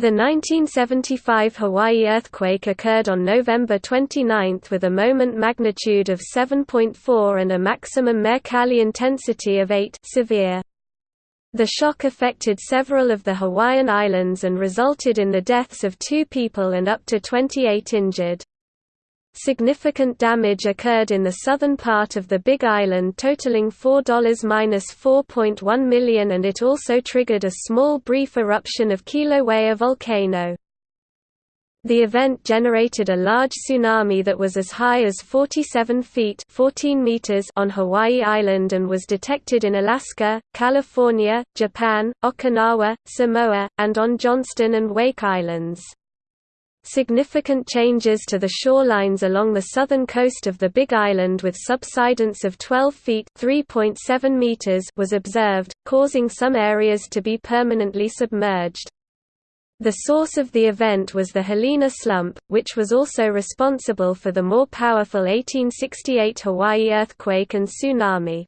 The 1975 Hawaii earthquake occurred on November 29 with a moment magnitude of 7.4 and a maximum Mercalli intensity of 8 severe. The shock affected several of the Hawaiian Islands and resulted in the deaths of two people and up to 28 injured. Significant damage occurred in the southern part of the Big Island totaling $4–4.1 million and it also triggered a small brief eruption of Kilauea volcano. The event generated a large tsunami that was as high as 47 feet 14 meters on Hawaii Island and was detected in Alaska, California, Japan, Okinawa, Samoa, and on Johnston and Wake Islands. Significant changes to the shorelines along the southern coast of the Big Island with subsidence of 12 feet (3.7 meters) was observed, causing some areas to be permanently submerged. The source of the event was the Hilina slump, which was also responsible for the more powerful 1868 Hawaii earthquake and tsunami.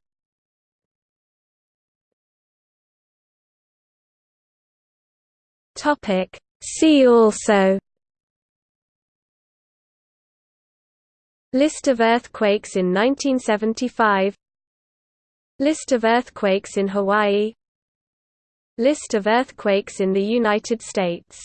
See also List of earthquakes in 1975 List of earthquakes in Hawaii. List of earthquakes in the United States